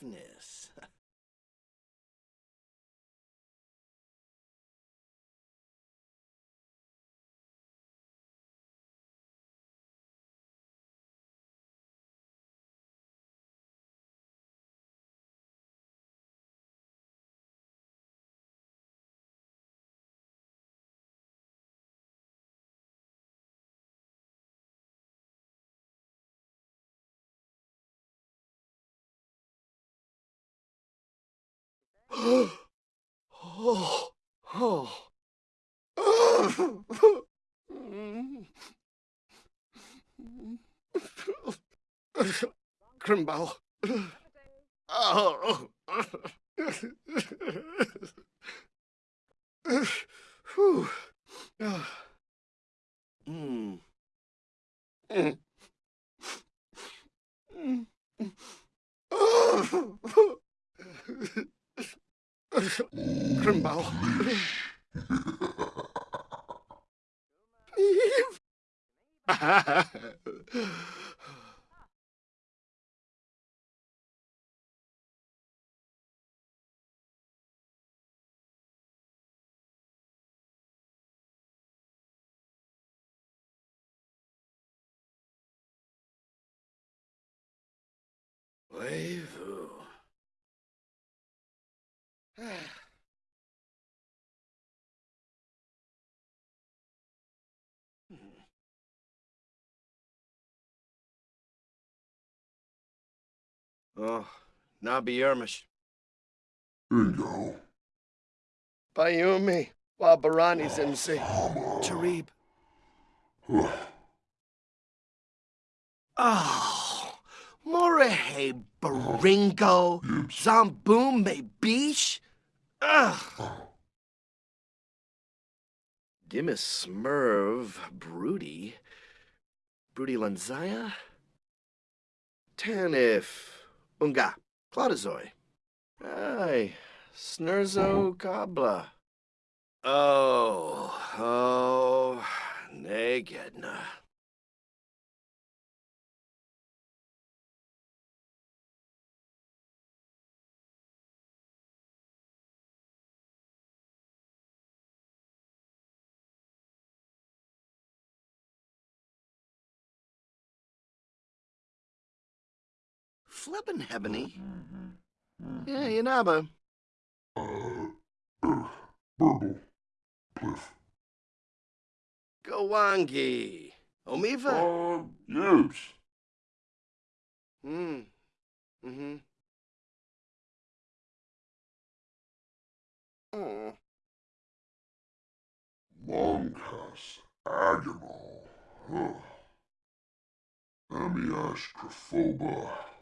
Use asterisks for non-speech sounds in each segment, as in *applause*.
toughness. Oh, oh. Grimbow. Oh. Whew. 真饱，你？哈哈。喂，你。*sighs* Oh, Nabi Yermish. Bingo. Bayumi. Wabarani Sensei. *sighs* Tarib. Oh, *sighs* ah, Morehe Baringo. Zambume Beach. Ugh. Dimis Smurv Broody. Broody Lanzaya. Tanif. Unga. Claudazoi. Ay. Snurzo Kabla. Oh, oh, Negedna. Flippin' Hebony. Yeah, Yanaba. Uh, burble. Pliff. Gowangi. Omiva? Uh, yes. Hmm. Mm-hmm. Oh. Longcast. Agonal. Huh. Amiash Craphoba.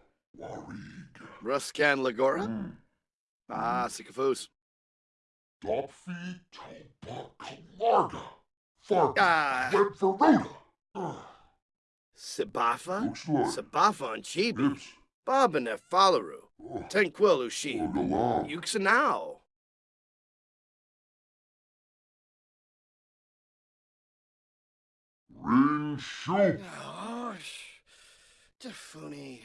Ruskan Lagora? Mm. Ah, Sycophus. Dopfi Topa Farg. Ah. Sibafa? Sibafa and Chibi. And Falaru. Oh, Tenquil Ushi. oh. Yuxanao. Ring shoot. Oh, Tafuni.